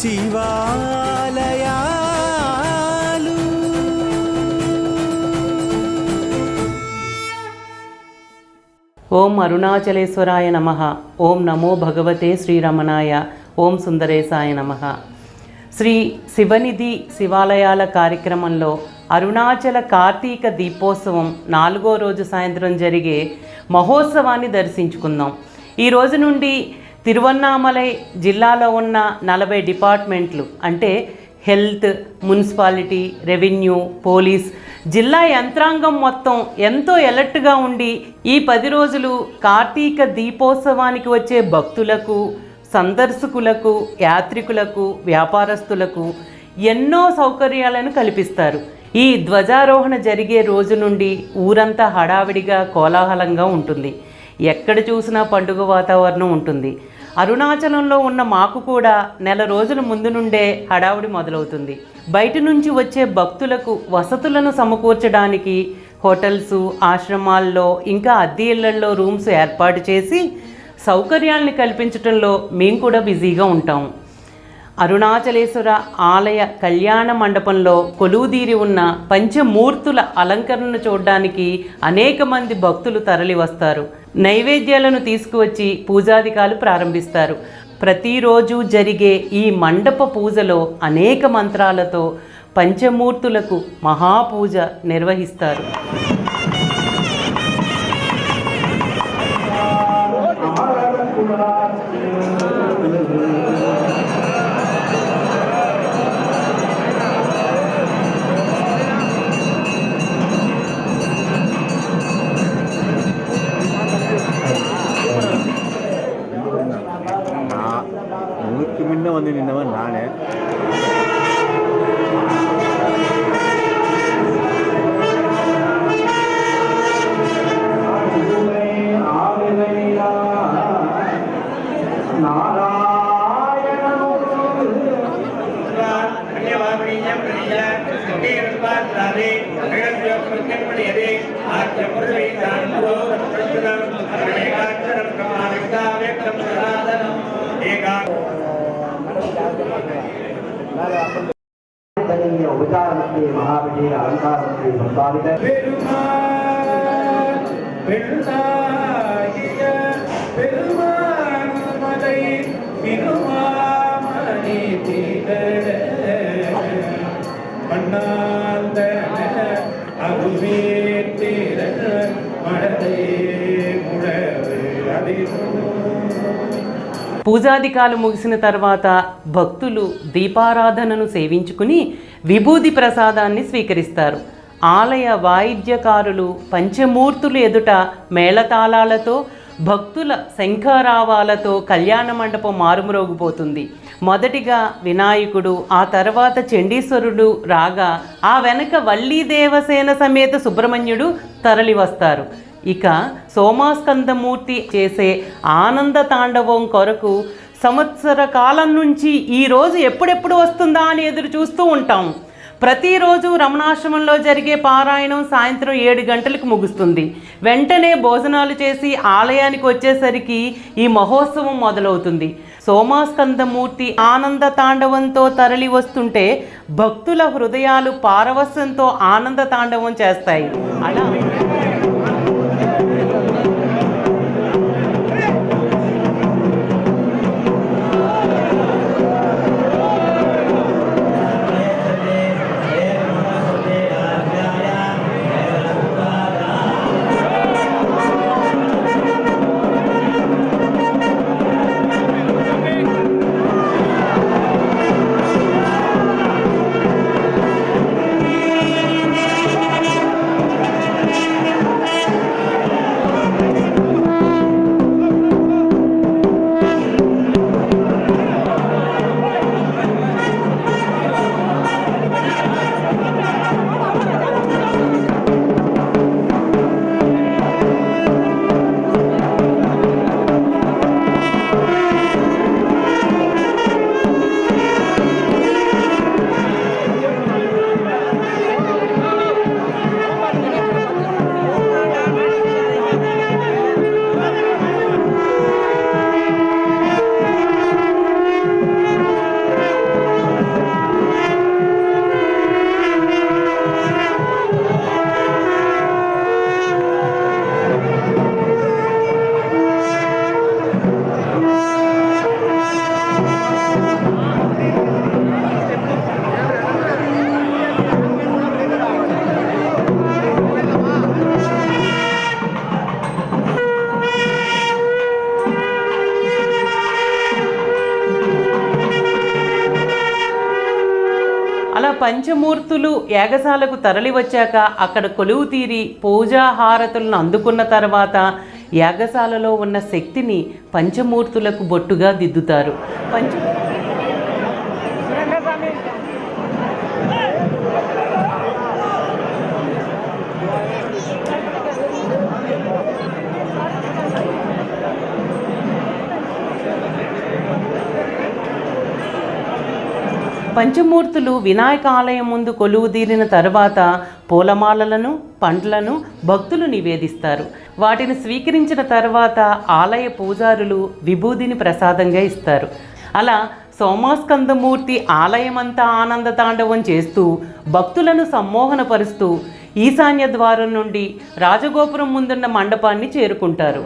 శివాలయాలు. ఓం అరుణాచలేశ్వరాయ నమ. ఓం నమో భగవతే శ్రీరమణాయ. ఓం సుందరేశాయ నమ. శ్రీ శివనిధి శివాలయాల కార్యక్రమంలో అరుణాచల కార్తీక దీపోత్సవం నాలుగో రోజు సాయంత్రం జరిగే మహోత్సవాన్ని దర్శించుకుందాం. ఈ రోజు నుండి తిరువన్నామలై జిల్లాలో ఉన్న నలభై డిపార్ట్మెంట్లు అంటే హెల్త్ మున్సిపాలిటీ రెవెన్యూ పోలీస్ జిల్లా యంత్రాంగం మొత్తం ఎంతో ఎలర్ట్గా ఉండి ఈ పది రోజులు కార్తీక దీపోత్సవానికి వచ్చే భక్తులకు సందర్శకులకు యాత్రికులకు వ్యాపారస్తులకు ఎన్నో సౌకర్యాలను కల్పిస్తారు. ఈ ధ్వజారోహణ జరిగే రోజు నుండి ఊరంతా హడావిడిగా కోలాహలంగా ఉంటుంది. ఎక్కడ చూసినా పండుగ వాతావరణం ఉంటుంది. అరుణాచలంలో ఉన్న మాకు కూడా నెల రోజుల ముందు నుండే హడావుడి మొదలవుతుంది. బయట నుంచి వచ్చే భక్తులకు వసతులను సమకూర్చడానికి హోటల్స్ ఆశ్రమాల్లో ఇంకా అద్దె ఇళ్ళల్లో రూమ్స్ ఏర్పాటు చేసి సౌకర్యాల్ని కల్పించడంలో మేము కూడా బిజీగా ఉంటాం. అరుణాచలేశ్వర ఆలయ కళ్యాణ మండపంలో కొలువుదీరి ఉన్న పంచమూర్తుల అలంకరణను చూడడానికి అనేక మంది భక్తులు తరలి వస్తారు నైవేద్యాలను తీసుకువచ్చి పూజాధికాలు ప్రారంభిస్తారు. ప్రతిరోజు జరిగే ఈ మండప పూజలో అనేక మంత్రాలతో పంచమూర్తులకు మహాపూజ నిర్వహిస్తారు. உபச்சாரத்தை மகாவிஜய அலங்காரத்தை சம்பாதிக்க పూజాధికాలు ముగిసిన తర్వాత భక్తులు దీపారాధనను సేవించుకుని విభూది ప్రసాదాన్ని స్వీకరిస్తారు. ఆలయ వాయిద్యకారులు పంచమూర్తులు ఎదుట మేళతాళాలతో భక్తుల శంఖారావాలతో కళ్యాణ మండపం మారుమ్రోగిపోతుంది. మొదటిగా వినాయకుడు ఆ తర్వాత చండీశ్వరుడు రాగా ఆ వెనక వల్లీ దేవసేన సమేత సుబ్రహ్మణ్యుడు తరలి వస్తారు ఇక సోమాస్కందమూర్తి చేసే ఆనంద తాండవం కొరకు సంవత్సర కాలం నుంచి ఈ రోజు ఎప్పుడెప్పుడు వస్తుందా అని ఎదురు చూస్తూ ఉంటాం. ప్రతిరోజు రమణాశ్రమంలో జరిగే పారాయణం సాయంత్రం ఏడు గంటలకు ముగుస్తుంది. వెంటనే భోజనాలు చేసి ఆలయానికి వచ్చేసరికి ఈ మహోత్సవం మొదలవుతుంది. సోమాస్కందమూర్తి ఆనంద తాండవంతో తరలి వస్తుంటే భక్తుల హృదయాలు పారవస్యంతో ఆనంద తాండవం చేస్తాయి. అలా పంచమూర్తులు యాగశాలకు తరలి వచ్చాక అక్కడ కొలువు తీరి పూజా హారతులను అందుకున్న తర్వాత యాగశాలలో ఉన్న శక్తిని పంచమూర్తులకు బొట్టుగా దిద్దుతారు. పంచ పంచమూర్తులు వినాయక ఆలయం ముందు కొలువుదీరిన తర్వాత పూలమాలలను పండ్లను భక్తులు నివేదిస్తారు. వాటిని స్వీకరించిన తర్వాత ఆలయ పూజారులు విభూదిని ప్రసాదంగా ఇస్తారు. అలా సోమాస్కందమూర్తి ఆలయమంతా ఆనంద తాండవం చేస్తూ భక్తులను సమ్మోహనపరుస్తూ ఈశాన్య ద్వారం నుండి రాజగోపురం ముందున్న మండపాన్ని చేరుకుంటారు.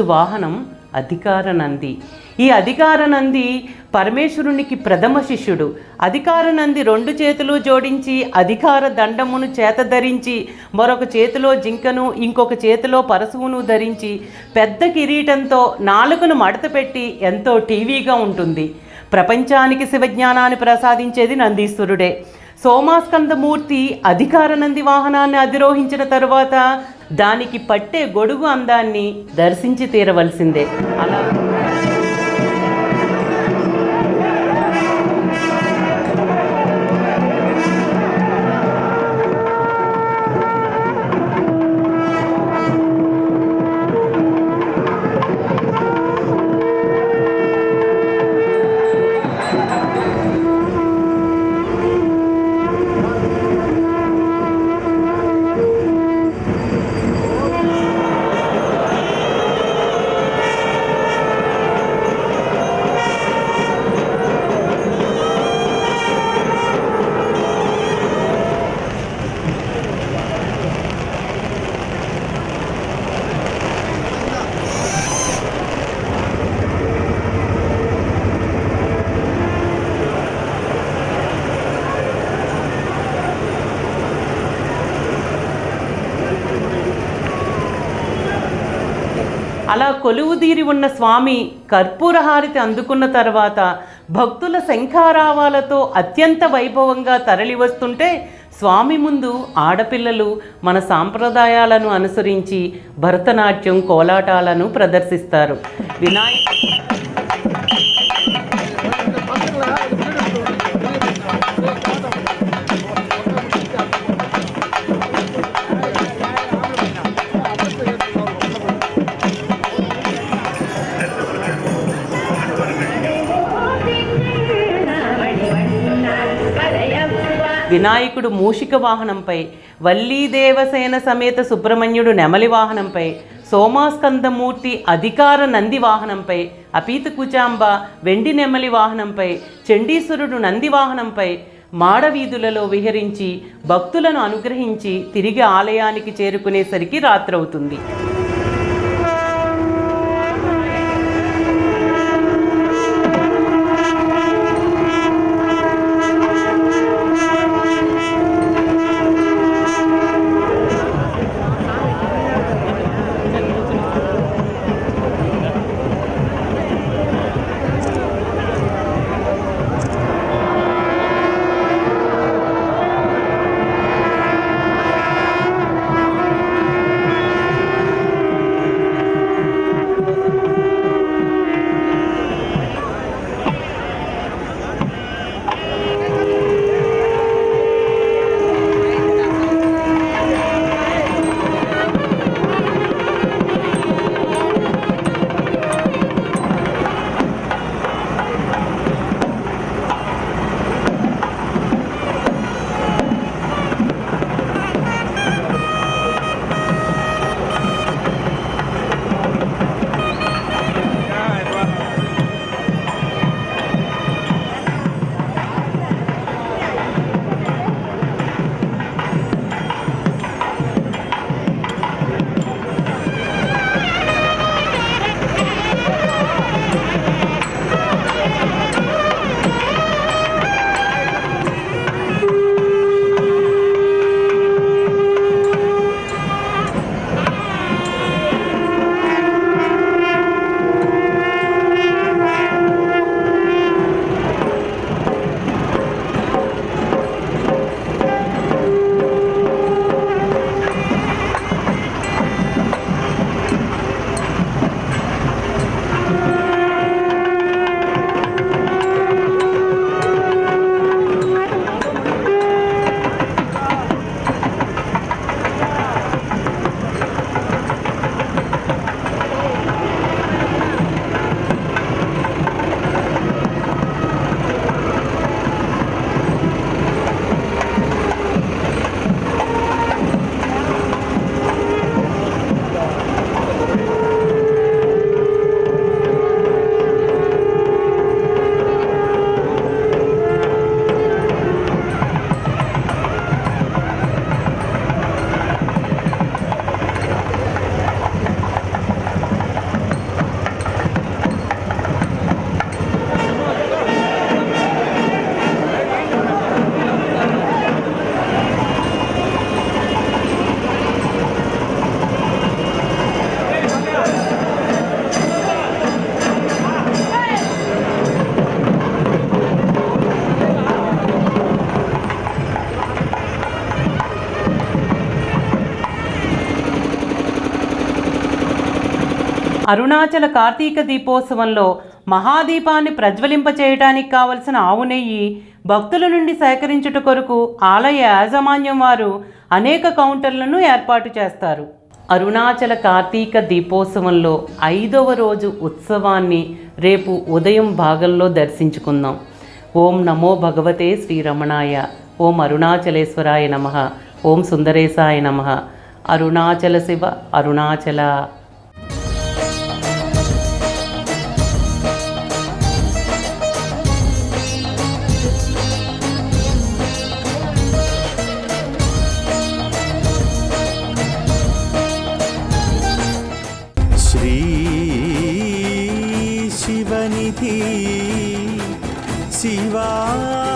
ఈరోజు వాహనం అధికార నంది ఈ అధికార నంది పరమేశ్వరునికి ప్రథమ శిష్యుడు. అధికార నంది రెండు చేతులు జోడించి అధికార దండమును చేత ధరించి మరొక చేతిలో జింకను ఇంకొక చేతిలో పరశువును ధరించి పెద్ద కిరీటంతో నాలుకను మడత పెట్టి ఎంతో టీవీగా ఉంటుంది. ప్రపంచానికి శివజ్ఞానాన్ని ప్రసాదించేది నందీశ్వరుడే. సోమాస్కందమూర్తి అధికార నంది వాహనాన్ని అధిరోహించిన తరువాత దానికి పట్టే గొడుగు అందాన్ని దర్శించి తీరవలసిందే. అలా అలా కొలువుదీరి ఉన్న స్వామి కర్పూరహారతి అందుకున్న తర్వాత భక్తుల శంఖారావాలతో అత్యంత వైభవంగా తరలి వస్తుంటే స్వామి ముందు ఆడపిల్లలు మన సాంప్రదాయాలను అనుసరించి భరతనాట్యం కోలాటాలను ప్రదర్శిస్తారు. వినాయక వినాయకుడు మూషిక వాహనంపై వల్లీ దేవసేన సమేత సుబ్రహ్మణ్యుడు నెమలి వాహనంపై సోమాస్కందమూర్తి అధికార నంది వాహనంపై అపీత కుచాంబ వెండి నెమలి వాహనంపై చండీశ్వరుడు నంది వాహనంపై మాడవీధులలో విహరించి భక్తులను అనుగ్రహించి తిరిగి ఆలయానికి చేరుకునేసరికి రాత్రవుతుంది. అరుణాచల కార్తీక దీపోత్సవంలో మహాదీపాన్ని ప్రజ్వలింపచేయటానికి కావలసిన ఆవు నెయ్యి భక్తుల నుండి సేకరించుట కొరకు ఆలయ యాజమాన్యం వారు అనేక కౌంటర్లను ఏర్పాటు చేస్తారు. అరుణాచల కార్తీక దీపోత్సవంలో ఐదవ రోజు ఉత్సవాన్ని రేపు ఉదయం భాగంలో దర్శించుకుందాం. ఓం నమో భగవతే శ్రీరమణాయ. ఓం అరుణాచలేశ్వరాయ నమ. ఓం సుందరేశాయ నమ. అరుణాచల శివ అరుణాచల. சிவாய